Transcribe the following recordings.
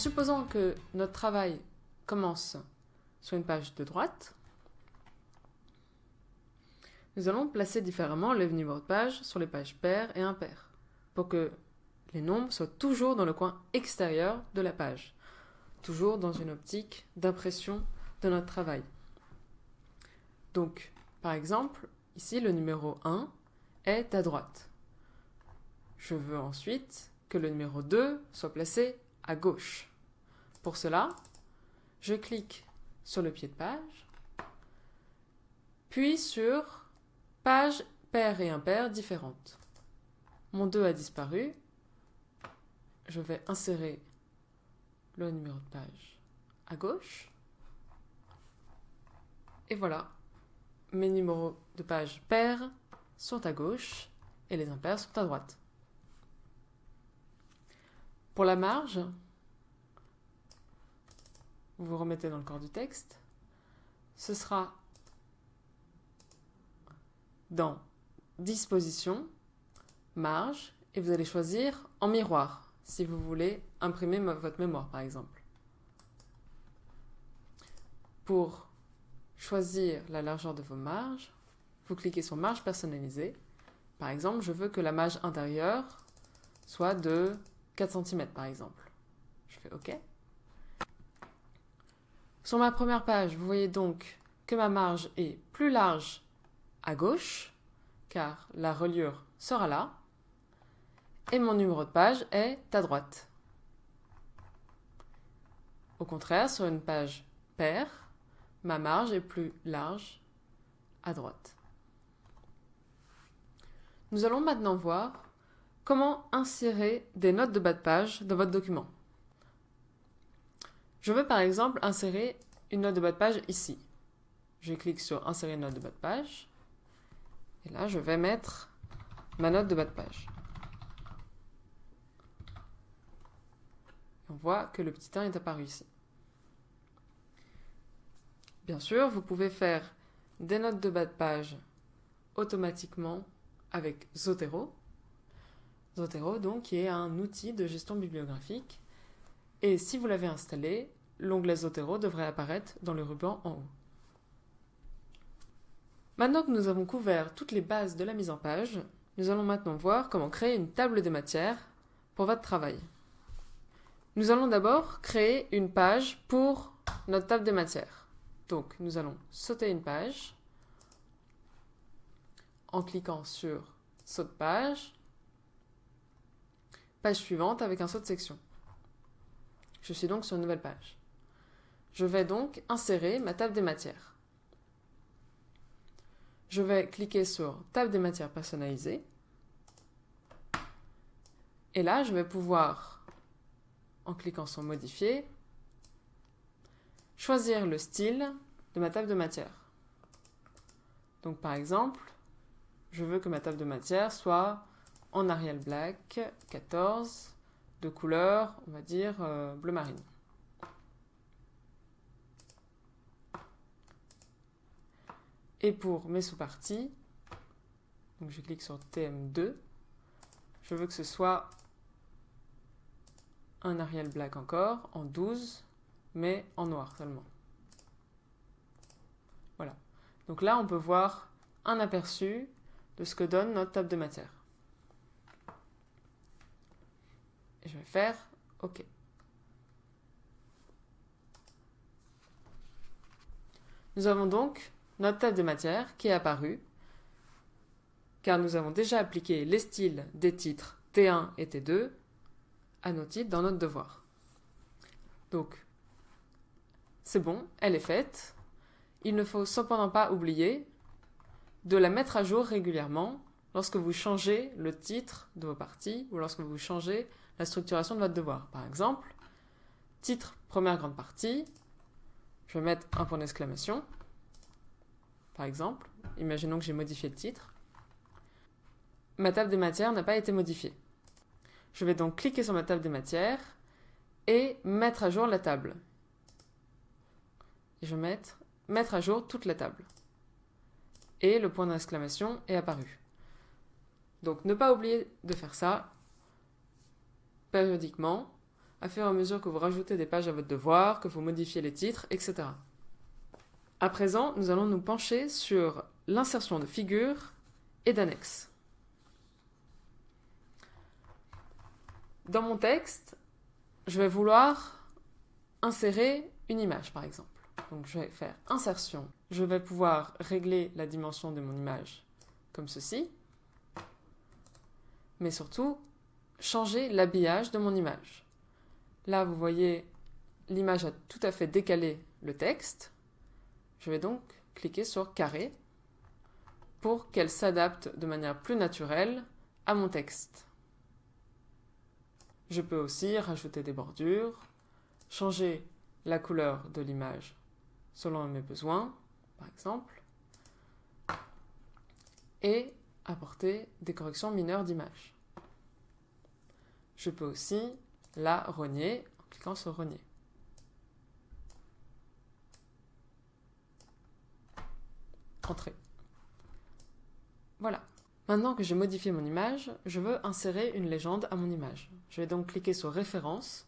supposant que notre travail commence sur une page de droite, nous allons placer différemment les numéros de page sur les pages paires et impaires, pour que les nombres soient toujours dans le coin extérieur de la page, toujours dans une optique d'impression de notre travail. Donc, par exemple, ici le numéro 1 est à droite. Je veux ensuite que le numéro 2 soit placé à gauche. Pour cela, je clique sur le pied de page, puis sur page paire et impair différentes. Mon 2 a disparu. Je vais insérer le numéro de page à gauche. Et voilà, mes numéros de page pairs sont à gauche et les impairs sont à droite. Pour la marge, vous vous remettez dans le corps du texte, ce sera dans Disposition, Marge, et vous allez choisir en miroir, si vous voulez imprimer votre mémoire par exemple. Pour choisir la largeur de vos marges, vous cliquez sur Marge personnalisée. Par exemple, je veux que la marge intérieure soit de 4 cm par exemple. Je fais OK. Sur ma première page, vous voyez donc que ma marge est plus large à gauche, car la reliure sera là, et mon numéro de page est à droite. Au contraire, sur une page paire, ma marge est plus large à droite. Nous allons maintenant voir comment insérer des notes de bas de page dans votre document. Je veux par exemple insérer une note de bas de page ici. Je clique sur insérer une note de bas de page. Et là, je vais mettre ma note de bas de page. On voit que le petit 1 est apparu ici. Bien sûr, vous pouvez faire des notes de bas de page automatiquement avec Zotero. Zotero, donc, est un outil de gestion bibliographique. Et si vous l'avez installé, l'onglet Zotero devrait apparaître dans le ruban en haut. Maintenant que nous avons couvert toutes les bases de la mise en page, nous allons maintenant voir comment créer une table des matières pour votre travail. Nous allons d'abord créer une page pour notre table des matières. Donc, nous allons sauter une page en cliquant sur Saut de page, page suivante avec un saut de section. Je suis donc sur une nouvelle page. Je vais donc insérer ma table des matières. Je vais cliquer sur Table des matières personnalisées. Et là, je vais pouvoir, en cliquant sur Modifier, choisir le style de ma table de matière. Donc par exemple, je veux que ma table de matière soit en Arial Black 14 de couleur, on va dire, euh, bleu marine. Et pour mes sous-parties, je clique sur TM2, je veux que ce soit un Arial Black encore, en 12, mais en noir seulement. Voilà. Donc là, on peut voir un aperçu de ce que donne notre table de matière. Et je vais faire OK. Nous avons donc notre table de matière qui est apparue, car nous avons déjà appliqué les styles des titres T1 et T2 à nos titres dans notre devoir. Donc, c'est bon, elle est faite. Il ne faut cependant pas oublier de la mettre à jour régulièrement lorsque vous changez le titre de vos parties ou lorsque vous changez la structuration de votre devoir. Par exemple, titre première grande partie, je vais mettre un point d'exclamation, par exemple. Imaginons que j'ai modifié le titre. Ma table des matières n'a pas été modifiée. Je vais donc cliquer sur ma table des matières et mettre à jour la table. Je vais mettre, mettre à jour toute la table et le point d'exclamation est apparu. Donc ne pas oublier de faire ça périodiquement à fur et à mesure que vous rajoutez des pages à votre devoir, que vous modifiez les titres, etc. À présent, nous allons nous pencher sur l'insertion de figures et d'annexes. Dans mon texte, je vais vouloir insérer une image, par exemple. Donc je vais faire insertion. Je vais pouvoir régler la dimension de mon image comme ceci. Mais surtout, changer l'habillage de mon image. Là, vous voyez, l'image a tout à fait décalé le texte. Je vais donc cliquer sur carré pour qu'elle s'adapte de manière plus naturelle à mon texte. Je peux aussi rajouter des bordures, changer la couleur de l'image selon mes besoins, par exemple, et apporter des corrections mineures d'image. Je peux aussi la renier en cliquant sur renier. Entrée. Voilà. Maintenant que j'ai modifié mon image, je veux insérer une légende à mon image. Je vais donc cliquer sur référence,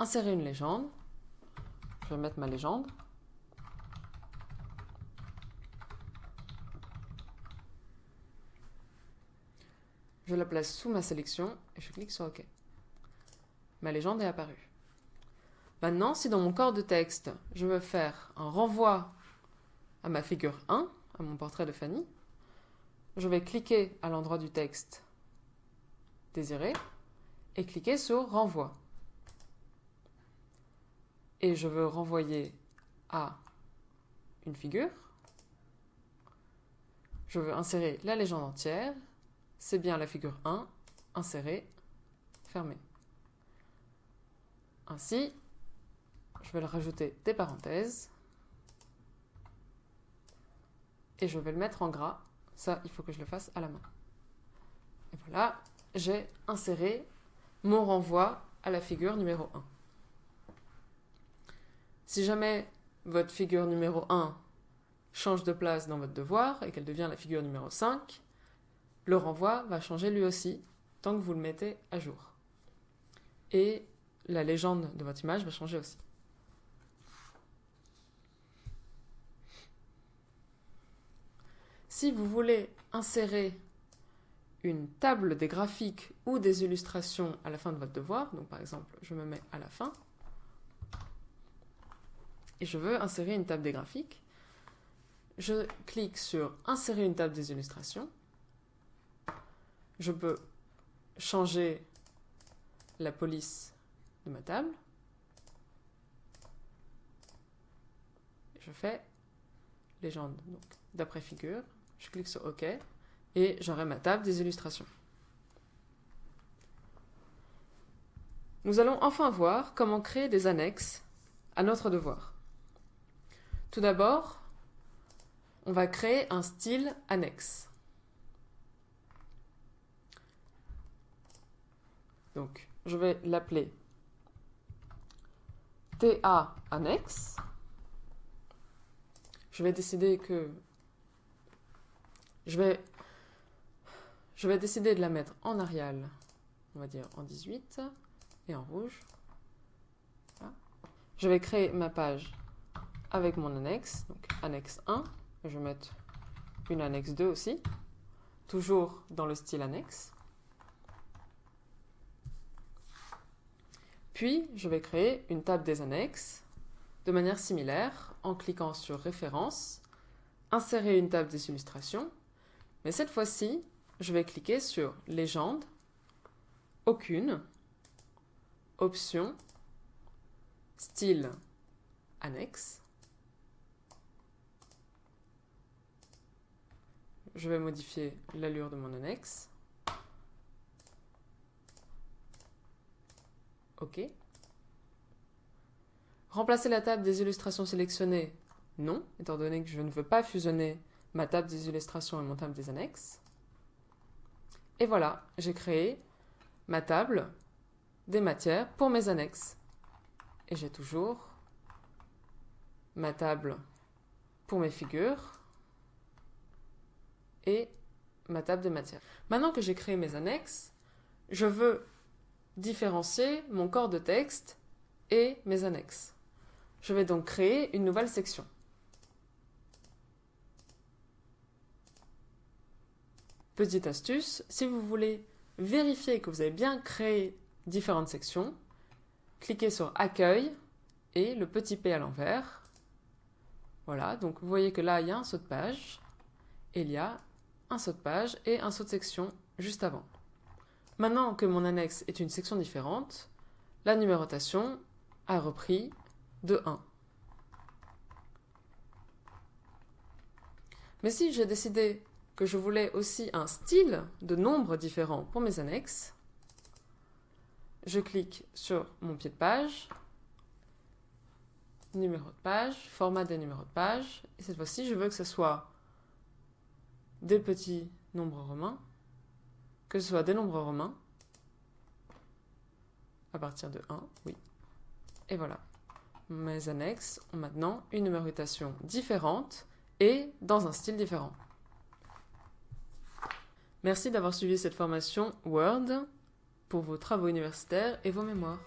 insérer une légende. Je vais mettre ma légende. Je la place sous ma sélection et je clique sur OK. Ma légende est apparue. Maintenant, si dans mon corps de texte, je veux faire un renvoi à ma figure 1, à mon portrait de Fanny, je vais cliquer à l'endroit du texte désiré et cliquer sur renvoi. Et je veux renvoyer à une figure. Je veux insérer la légende entière c'est bien la figure 1, insérer, fermer. Ainsi, je vais le rajouter des parenthèses et je vais le mettre en gras. Ça, il faut que je le fasse à la main. Et voilà, j'ai inséré mon renvoi à la figure numéro 1. Si jamais votre figure numéro 1 change de place dans votre devoir et qu'elle devient la figure numéro 5, le renvoi va changer lui aussi tant que vous le mettez à jour. La légende de votre image va changer aussi. Si vous voulez insérer une table des graphiques ou des illustrations à la fin de votre devoir, donc par exemple, je me mets à la fin, et je veux insérer une table des graphiques, je clique sur Insérer une table des illustrations, je peux changer la police de ma table. Je fais légende d'après figure. Je clique sur OK et j'aurai ma table des illustrations. Nous allons enfin voir comment créer des annexes à notre devoir. Tout d'abord, on va créer un style annexe. Donc, je vais l'appeler TA annexe. Je vais décider que je vais je vais décider de la mettre en Arial, on va dire en 18 et en rouge. Je vais créer ma page avec mon annexe, donc annexe 1. Je vais mettre une annexe 2 aussi, toujours dans le style annexe. Puis, je vais créer une table des annexes de manière similaire en cliquant sur Référence, Insérer une table des illustrations, mais cette fois-ci, je vais cliquer sur Légende, Aucune, Option, Style, Annexe. Je vais modifier l'allure de mon annexe. OK. Remplacer la table des illustrations sélectionnées Non, étant donné que je ne veux pas fusionner ma table des illustrations et mon table des annexes. Et voilà, j'ai créé ma table des matières pour mes annexes. Et j'ai toujours ma table pour mes figures et ma table de matières. Maintenant que j'ai créé mes annexes, je veux différencier mon corps de texte et mes annexes. Je vais donc créer une nouvelle section. Petite astuce, si vous voulez vérifier que vous avez bien créé différentes sections, cliquez sur Accueil et le petit P à l'envers. Voilà, donc vous voyez que là, il y a un saut de page, et il y a un saut de page et un saut de section juste avant. Maintenant que mon annexe est une section différente, la numérotation a repris de 1. Mais si j'ai décidé que je voulais aussi un style de nombre différent pour mes annexes, je clique sur mon pied de page, numéro de page, format des numéros de page, et cette fois-ci je veux que ce soit des petits nombres romains, que ce soit des nombres romains, à partir de 1, oui. Et voilà. Mes annexes ont maintenant une numérotation différente et dans un style différent. Merci d'avoir suivi cette formation Word pour vos travaux universitaires et vos mémoires.